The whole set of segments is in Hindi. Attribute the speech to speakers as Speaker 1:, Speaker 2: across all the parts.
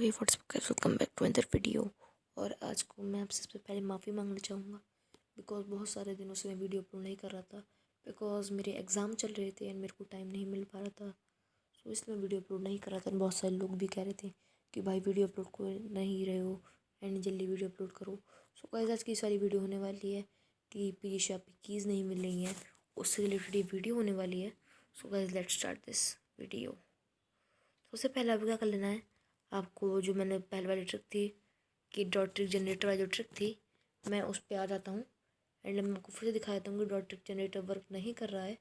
Speaker 1: तो what's up welcome back to another video और आज को मैं आपसे सबसे पहले माफ़ी मांगना चाहूँगा। बिकॉज़ बहुत सारे दिनों से मैं वीडियो अपलोड नहीं कर रहा था। बिकॉज़ मेरे एग्ज़ाम चल रहे थे एंड मेरे को टाइम नहीं मिल पा रहा था। सो so, इसलिए मैं वीडियो अपलोड नहीं कर रहा था। बहुत सारे लोग भी कह रहे थे कि भाई वीडियो अपलोड को नहीं रहे हो एंड जल्दी वीडियो अपलोड करो। सो गाइस आज की सारी वीडियो होने वाली है कि पी शॉप कीज़ नहीं मिल रही हैं। उससे रिलेटेड ये वीडियो होने वाली है। So guys let's start this video सबसे पहले आपको क्या कर लेना है? आपको जो मैंने पहले वाली ट्रिक थी, कि डॉट ट्रिक जनरेटर वाली जो ट्रिक थी, मैं उस पर आ जाता हूँ। एंड मैं आपको फिर से दिखा देता हूँ कि डॉट ट्रिक जनरेटर वर्क नहीं कर रहा है।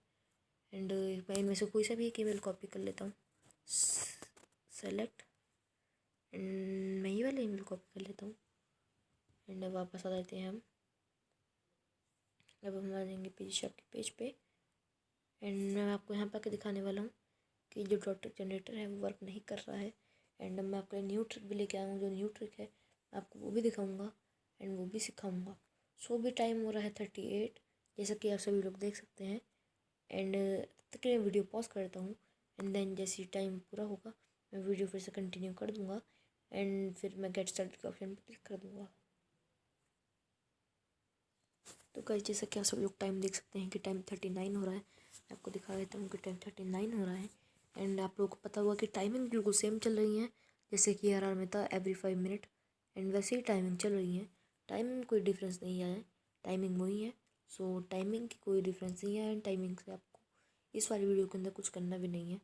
Speaker 1: एंड मैं इनमें से कोई सा भी एक ईमेल कॉपी कर लेता हूँ। सेलेक्ट एंड मैं ये वाला ईमेल कॉपी कर लेता हूँ। एंड वापस आ जाते हैं हम। अब हम आ जाएँगे पेज शॉप के पेज पे। एंड मैं आपको यहाँ पर आके दिखाने वाला हूँ कि जो डॉट जनरेटर है, वो वर्क नहीं कर रहा है। एंड मैं आपके न्यू ट्रिक भी लेके आया हूँ, जो न्यू ट्रिक है, मैं आपको वो भी दिखाऊँगा एंड वो भी सिखाऊँगा। सो भी टाइम हो रहा है थर्टी एट जैसा कि आप सभी लोग देख सकते हैं। एंड तक मैं वीडियो पॉज करता हूँ एंड देन जैसे टाइम पूरा होगा, मैं वीडियो फिर से कंटिन्यू कर दूँगा एंड फिर मैं गेट स्टार्ट के ऑप्शन पर क्लिक कर दूँगा। तो कल जैसा कि आप सब लोग टाइम देख सकते हैं कि टाइम थर्टी नाइन हो रहा है। मैं आपको दिखा देता हूँ कि टाइम थर्टी नाइन हो रहा है। एंड आप लोगों को पता हुआ कि टाइमिंग बिल्कुल सेम चल रही है, जैसे कि आर आर में था एवरी फाइव मिनट एंड वैसे ही टाइमिंग चल रही है। टाइमिंग कोई डिफरेंस नहीं आया टाइमिंग वही है। सो टाइमिंग की कोई डिफरेंस नहीं है एंड टाइमिंग से आपको इस वाली वीडियो के अंदर कुछ करना भी नहीं है।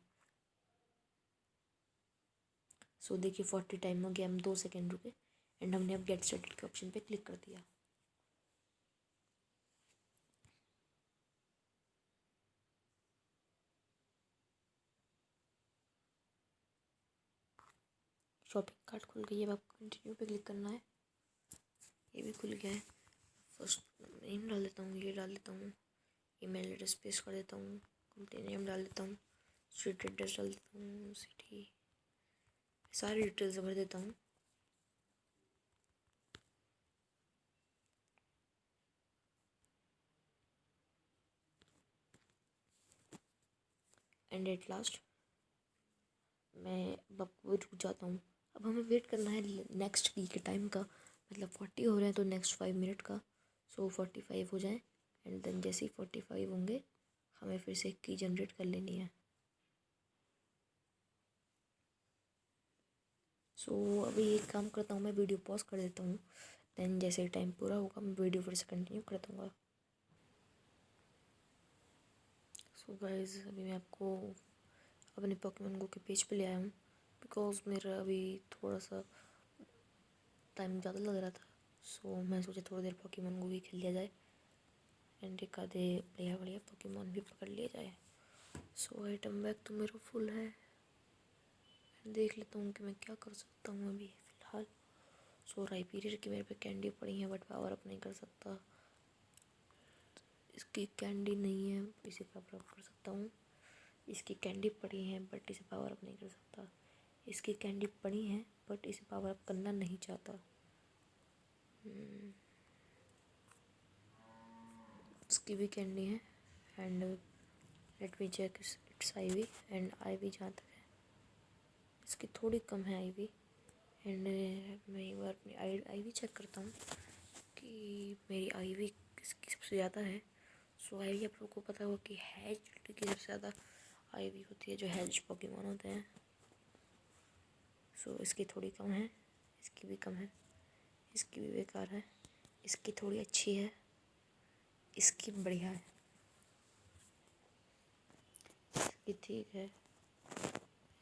Speaker 1: सो देखिए फोर्टी टाइम हो गया, हम दो सेकेंड रुके। एंड हमने अब गेट स्टार्टेड के ऑप्शन पे क्लिक कर दिया। शॉपिंग कार्ट खुल गई है। अब आपको कंटिन्यू पे क्लिक करना है। ये भी खुल गया है। फ़र्स्ट नेम डाल देता हूँ, ये डाल देता हूँ ई मेल एड्रेस पेस्ट कर देता हूँ कंपनी नेम डाल देता हूँ स्ट्रीट एड्रेस डाल देता हूँ सिटी सारी डिटेल्स भर देता हूँ। एंड एट लास्ट मैं अब रुक जाता हूँ। अब हमें वेट करना है नेक्स्ट की के टाइम का। मतलब फोर्टी हो रहे हैं तो नेक्स्ट फाइव मिनट का। सो फोर्टी फाइव हो जाए एंड देन जैसे ही फोर्टी फाइव होंगे हमें फिर से की जनरेट कर लेनी है। सो so, अभी एक काम करता हूँ मैं वीडियो पॉज कर देता हूँ। देन जैसे ही टाइम पूरा होगा मैं वीडियो फिर से कंटिन्यू कर दूँगा। सो so गाइज़ अभी मैं आपको अपने पॉकेमोन गो के पेज पे ले आया हूँ। बिकॉज़ मेरा अभी थोड़ा सा टाइम ज़्यादा लग रहा था सो so, मैं सोचा थोड़ी देर पॉकीमोन को भी खेल लिया जाए एंड एक आधे बढ़िया बढ़िया पॉकीमोन भी पकड़ लिया जाए। सो आइटम बैग तो मेरा फुल है देख लेता हूँ कि मैं क्या कर सकता हूँ अभी फ़िलहाल। सो राई पीरियड की मेरे पे कैंडी पड़ी है बट पावर अप नहीं कर सकता। इसकी कैंडी नहीं है इसे पावर अप कर सकता हूँ। इसकी कैंडी पड़ी है बट इसे पावर अप नहीं कर सकता। इसकी कैंडी पड़ी है बट इसे पावर अप करना नहीं चाहता। इसकी भी कैंडी है and let me check it's I V and I V जहाँ तक है। इसकी थोड़ी कम है आई वी एंड मैं एक बार अपनी आई आई वी चेक करता हूँ कि मेरी आई वी किसकी सबसे ज़्यादा है। सो आई वी आप लोगों को पता होगा कि हैज़ की सबसे ज़्यादा आई वी होती है, जो हेज पॉकीमोन होते हैं। सो so, इसकी थोड़ी कम है। इसकी भी कम है। इसकी भी बेकार है। इसकी थोड़ी अच्छी है। इसकी बढ़िया है। इसकी ठीक है।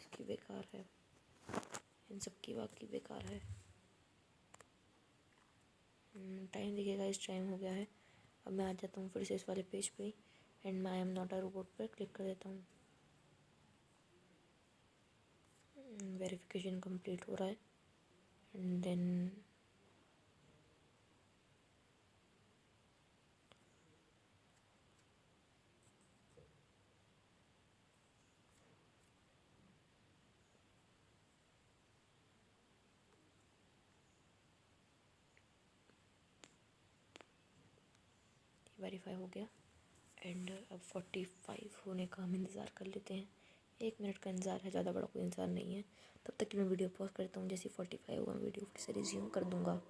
Speaker 1: इसकी बेकार है। इन सब की बाकी बेकार है। टाइम हम्म, देखिएगा इस टाइम हो गया है। अब मैं आ जाता हूँ फिर से इस वाले पेज पे एंड मैं I am not a robot पर क्लिक कर देता हूँ। वेरिफिकेशन कंप्लीट हो रहा है। एंड देन वेरीफाई हो गया। एंड अब फोर्टी फाइव होने का हम इंतज़ार कर लेते हैं। एक मिनट का इंतज़ार है, ज़्यादा बड़ा कोई इंतज़ार नहीं है। तब तक कि मैं वीडियो पॉज करता हूँ, जैसे फोर्टी फाइव होगा, मैं वीडियो फिर से रिज्यूम कर दूँगा।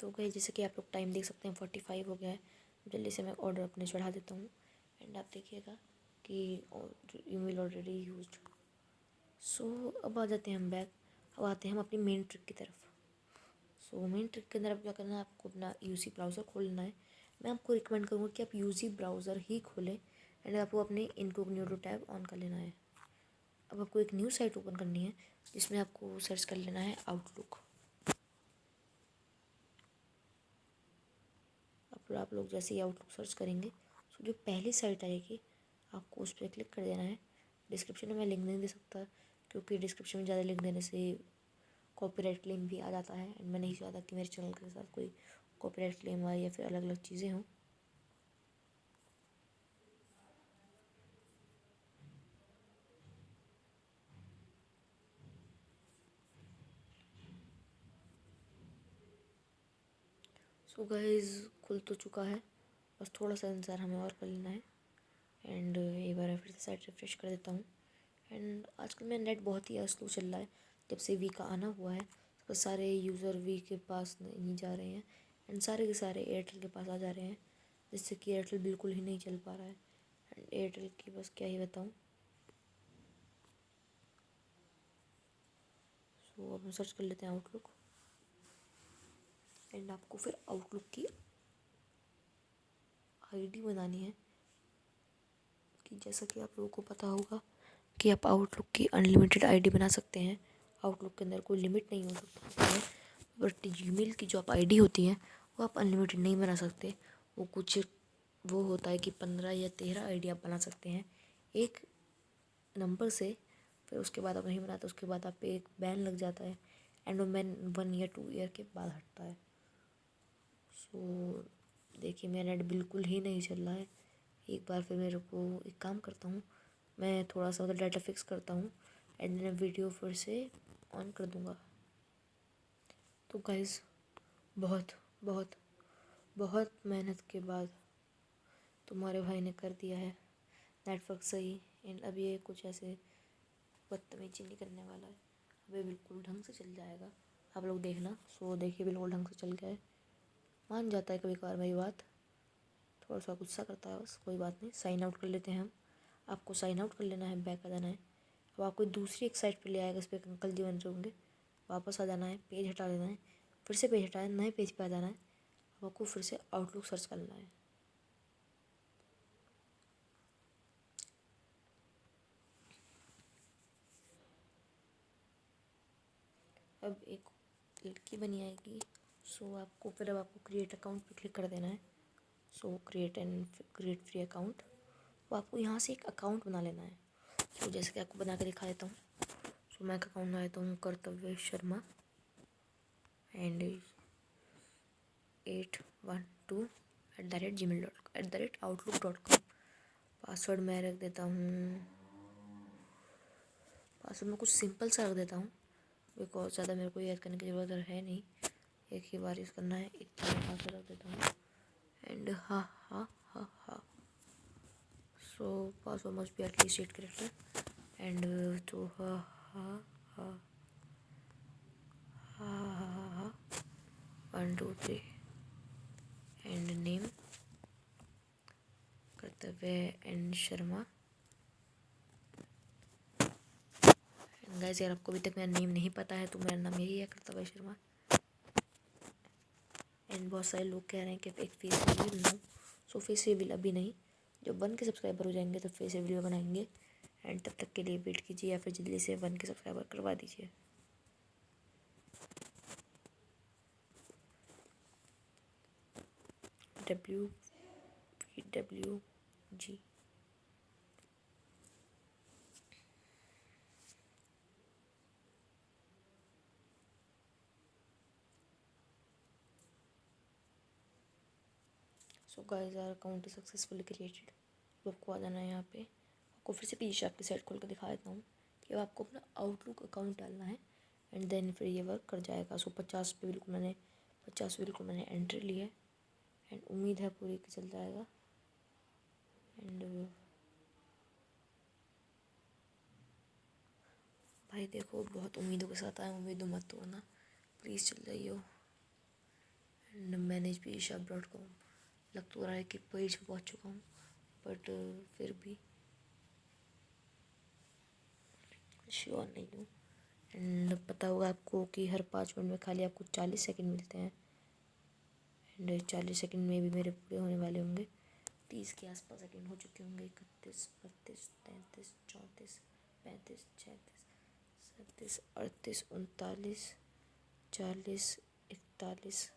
Speaker 1: तो गई, जैसे कि आप लोग टाइम देख सकते हैं फोर्टी फाइव हो गया है। जल्दी से मैं ऑर्डर अपने चढ़ा देता हूँ। एंड आप देखिएगा कि ईमेल ऑलरेडी यूज़ सो अब आ जाते हैं हम बैक अब आते हैं हम अपनी मेन ट्रिक की तरफ़। सो मेन ट्रिक के अंदर अब क्या करना है, आपको अपना यूसी ब्राउज़र खोलना है। मैं आपको रिकमेंड करूँगा कि आप यूसी ब्राउज़र ही खोलें। एंड आपको अपने इनकोग्निटो टैब ऑन कर लेना है। अब आपको एक न्यू साइट ओपन करनी है, जिसमें आपको सर्च कर लेना है आउटलुक अब आप लोग जैसे ही आउटलुक सर्च करेंगे तो जो पहली साइट आएगी, आपको उस पर क्लिक कर देना है। डिस्क्रिप्शन में मैं लिंक नहीं दे सकता, क्योंकि डिस्क्रिप्शन में ज़्यादा लिंक देने से कॉपीराइट क्लेम भी आ जाता है। एंड मैं नहीं चाहता कि मेरे चैनल के साथ कोई कॉपीराइट क्लेम आए या फिर अलग अलग चीज़ें हों। सो गाइस खुल तो चुका है। बस थोड़ा सा इंतज़ार हमें और कर लेना है। एंड एक बार फिर से साइट रिफ्रेश कर देता हूँ। एंड आजकल मेरा नेट बहुत ही स्लो चल रहा है। जब से वी का आना हुआ है तो सारे यूज़र वी के पास नहीं जा रहे हैं। एंड सारे के सारे एयरटेल के पास आ जा रहे हैं जिससे कि एयरटेल बिल्कुल ही नहीं चल पा रहा है। एंड एयरटेल की बस क्या ही बताऊँ। सो so, अब हम सर्च कर लेते हैं आउटलुक एंड आपको फिर आउटलुक की आईडी बनानी है कि जैसा कि आप लोगों को पता होगा कि आप आउटलुक की अनलिमिटेड आईडी बना सकते हैं। आउटलुक के अंदर कोई लिमिट नहीं हो सकती है बट जीमेल की जो आप आईडी होती है, वो आप अनलिमिटेड नहीं बना सकते। वो कुछ, वो होता है कि पंद्रह या तेरह आईडी आप बना सकते हैं। एक नंबर से, फिर उसके बाद आप नहीं बनाते, उसके बाद आप पे एक बैन लग जाता है एंड वो ban one year two year के बाद हटता है। सो देखिए, मेरा नेट बिल्कुल ही नहीं चल रहा है। एक बार फिर मेरे को एक काम करता हूँ। मैं थोड़ा सा उधर डाटा फिक्स करता हूँ एंड देन वीडियो फिर से ऑन कर दूँगा। तो गाइज़ बहुत बहुत बहुत मेहनत के बाद तुम्हारे भाई ने कर दिया है। नेटवर्क सही एंड अब ये कुछ ऐसे बदतमीजी नहीं करने वाला है। अब ये बिल्कुल ढंग से चल जाएगा। आप लोग देखना। सो देखिए, बिल्कुल ढंग से चल गया है। मान जाता है कभी कभार मेरी बात। थोड़ा सा गुस्सा करता है बस, कोई बात नहीं। साइन आउट कर लेते हैं हम। आपको साइन आउट कर लेना है बैक आ जाना है। अब आपको दूसरी एक साइट पर ले आएगा इस पर अंकल जी बन रहे होंगे, वापस आ जाना है पेज हटा लेना है, फिर से पेज हटाए, नए पेज पे आ जाना है। अब आपको फिर से आउटलुक सर्च करना है। अब एक लड़की बनी आएगी। सो so, आपको फिर अब आपको क्रिएट अकाउंट पे क्लिक कर देना है। So create and create free account तो आपको यहाँ से एक अकाउंट बना लेना है। तो जैसे कि आपको बना के दिखा देता हूँ। सो so, मैं एक अकाउंट बना देता हूँ Kartavya Sharma. And at one two at the rate gmail dot at the rate outlook dot com password मैं रख देता हूँ। पासवर्ड मैं कुछ सिंपल सा रख देता हूँ। बिकॉज़ ज़्यादा मेरे को याद करने की ज़रूरत है नहीं। एक ही बार यूज़ करना है। इतना पासवर्ड रख देता हूँ। एंड हा हा हा हा so password must be at least eight character and तो हा हा हा हा हा हा हा one two three and name Kartavya and Sharma guys यार, आपको अभी तक मेरा नेम नहीं पता है तो मेरा नाम यही है कर्तव्य शर्मा एंड बहुत सारे लोग कह रहे हैं कि एक फेस रिवील बनाऊँ सो फेस रिवील अभी नहीं। जब वन के सब्सक्राइबर हो जाएँगे तो फेस रिवील बनाएँगे। एंड तब तक के लिए वेट कीजिए या फिर जल्दी से वन के सब्सक्राइबर करवा दीजिए। W W G so guys our account successfully created तो आपको आ जाना है यहाँ पे। आपको फिर से पीछे आपकी साइड खोल कर दिखा देता हूँ कि अब आपको अपना आउटलुक अकाउंट डालना है एंड देन फिर ये वर्क कर जाएगा। सो पचास पे बिल्कुल मैंने, पचास बिल्कुल मैंने एंट्री ली है एंड उम्मीद है पूरी कि चल जाएगा। एंड भाई देखो, बहुत उम्मीदों के साथ आए उम्मीदों मत तोड़ना प्लीज़ चल जाइयो। एंड मैनेज भी ईशा डॉट कॉम लग तो रहा है कि पेज पहुँच चुका हूँ बट फिर भी। श्योर नहीं हूँ। एंड पता होगा आपको कि हर पाँच मिनट में खाली आपको चालीस सेकंड मिलते हैं। एंड चालीस सेकंड में भी मेरे पूरे होने वाले होंगे। तीस के आसपास सेकंड हो चुके होंगे। इकतीस, बत्तीस, तैंतीस, चौंतीस, पैंतीस, छत्तीस, सैंतीस, अड़तीस, उनतालीस, चालीस, इकतालीस,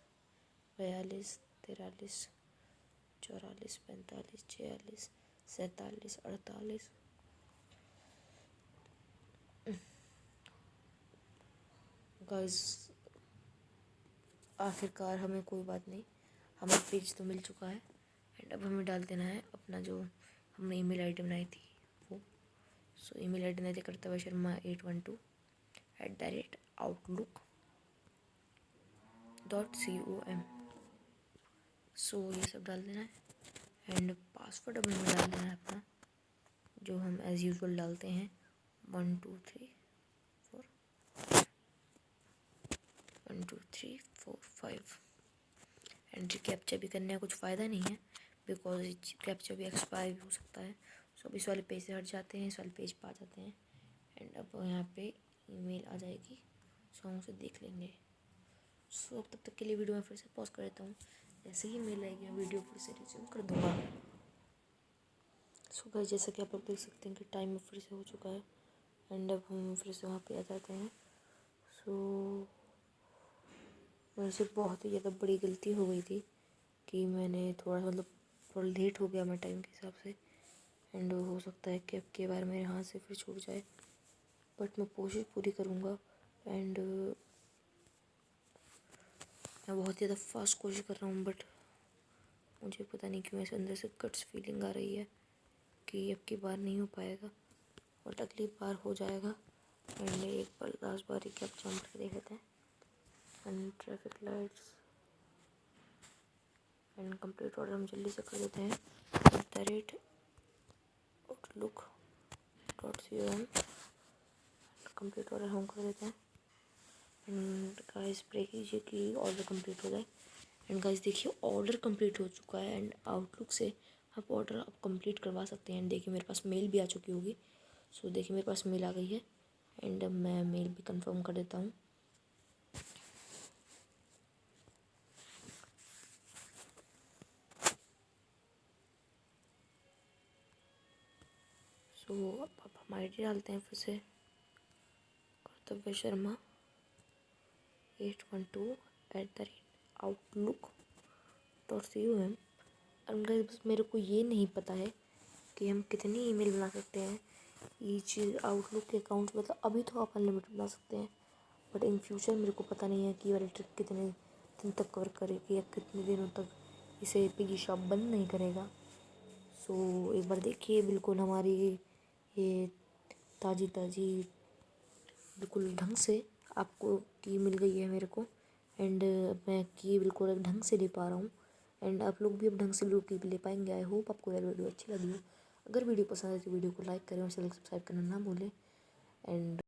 Speaker 1: बयालीस, तिरालीस चौरालीस, पैंतालीस, छियालीस, सैंतालीस, अड़तालीस। गाइस आखिरकार हमें कोई बात नहीं। हमें पेज तो मिल चुका है। एंड अब हमें डाल देना है अपना जो हमने ईमेल आईडी बनाई थी, वो। सो ईमेल आईडी नहीं करता हुआ Sharma at one two at the rate outlook dot C O M so ये सब डाल देना है। एंड पासवर्ड अब हमें डाल देना है अपना, जो हम एज़ यूजल डालते हैं। One two three four one two three four five and captcha भी करने का कुछ फ़ायदा नहीं है बिकॉज़ कैप्चा भी एक्सपायर भी हो सकता है। सो अब इस वाले पेज से हट जाते हैं, इस वाले पेज पर आ जाते हैं। एंड अब यहाँ पे ईमेल आ जाएगी। सो हम उसे देख लेंगे। सो तब तक के लिए वीडियो में फिर से पॉज कर देता हूँ। जैसे ही मैं वीडियो फिर से रिज्यूम कर दूँगा। सो गाइस जैसा कि आप लोग देख सकते हैं कि टाइम फिर से हो चुका है एंड अब हम फिर से वहाँ पे आ जाते हैं। सो मेरे से बहुत ही ज़्यादा बड़ी गलती हो गई थी कि मैंने थोड़ा मतलब थोड़ा लेट हो गया मैं टाइम के हिसाब से एंड हो सकता है कि अब के बार मेरे हाथ से फिर छूट जाए। बट मैं कोशिश पूरी करूँगा एंड मैं बहुत ज़्यादा फास्ट कोशिश कर रहा हूँ बट मुझे पता नहीं क्यों ऐसे अंदर से कट्स फीलिंग आ रही है कि अब की बार नहीं हो पाएगा बट अगली बार हो जाएगा। एंड एक बार लास्ट बार ही क्या जम कर देख लेते हैं। And traffic lights and complete order हम जल्दी से कर देते हैं। At the rate outlook dot C M complete order हम कर देते हैं। एंड गाइस प्रे कीजिए कि ऑर्डर कंप्लीट हो जाए। एंड गाइस देखिए ऑर्डर कंप्लीट हो चुका है। एंड आउटलुक से आप ऑर्डर आप कंप्लीट करवा सकते हैं। एंड देखिए मेरे पास मेल भी आ चुकी होगी। सो so, देखिए मेरे पास मेल आ गई है। एंड मैं मेल भी कंफर्म कर देता हूँ। सो तो अब हम आई डी डालते हैं फिर से। Kartavya Sharma. At one two at the rate outlook dot C U M और बस मेरे को ये नहीं पता है कि हम कितनी ईमेल बना सकते हैं। ये चीज़ आउटलुक के अकाउंट मतलब अभी तो आप अनलिमिटेड बना सकते हैं। बट इन फ्यूचर मेरे को पता नहीं है कि वाली ट्रिक कितने दिन तक कवर करेगी या कितने दिनों तक इसे पिगी शॉप बंद नहीं करेगा। सो एक बार देखिए, बिल्कुल हमारी ये ताज़ी ताज़ी बिल्कुल ढंग से आपको की मिल गई है मेरे को। एंड मैं की बिल्कुल ढंग से ले पा रहा हूँ। एंड आप लोग भी अब ढंग से बिल्कुल की ले पाएँगे। आई होप आपको यार वीडियो अच्छी लगी हो। अगर वीडियो पसंद आए तो वीडियो को लाइक करें और चैनल सब्सक्राइब करना ना भूलें। एंड